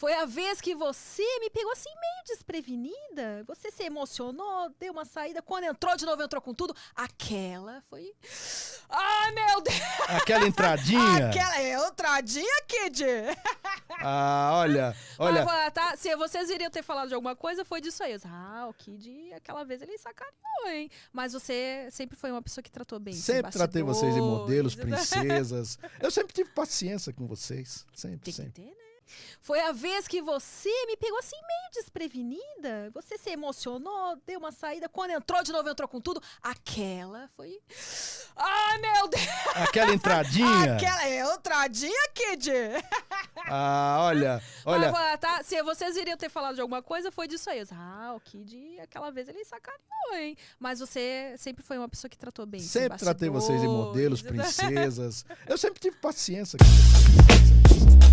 Foi a vez que você me pegou assim meio desprevenida. Você se emocionou, deu uma saída. Quando entrou de novo, entrou com tudo. Aquela foi. Ai, meu Deus! Aquela entradinha. Aquela é entradinha, Kid! Ah, olha, olha. Mas, tá, se vocês iriam ter falado de alguma coisa, foi disso aí. Ah, o Kid, aquela vez ele sacaneou, hein? Mas você sempre foi uma pessoa que tratou bem. Sempre tratei vocês em modelos, princesas. Eu sempre tive paciência com vocês. Sempre, Tem que sempre. ter, né? Foi a vez que você me pegou assim meio desprevenida. Você se emocionou, deu uma saída. Quando entrou de novo, entrou com tudo. Aquela foi. Ai, meu Deus! Aquela entradinha. Aquela é entradinha, Kid! Ah, olha, olha. Tá, se vocês iriam ter falado de alguma coisa, foi disso aí. Ah, o Kid, aquela vez ele sacaneou, hein? Mas você sempre foi uma pessoa que tratou bem. Sempre tratei vocês em modelos, bastidores. princesas. Eu sempre tive paciência com vocês.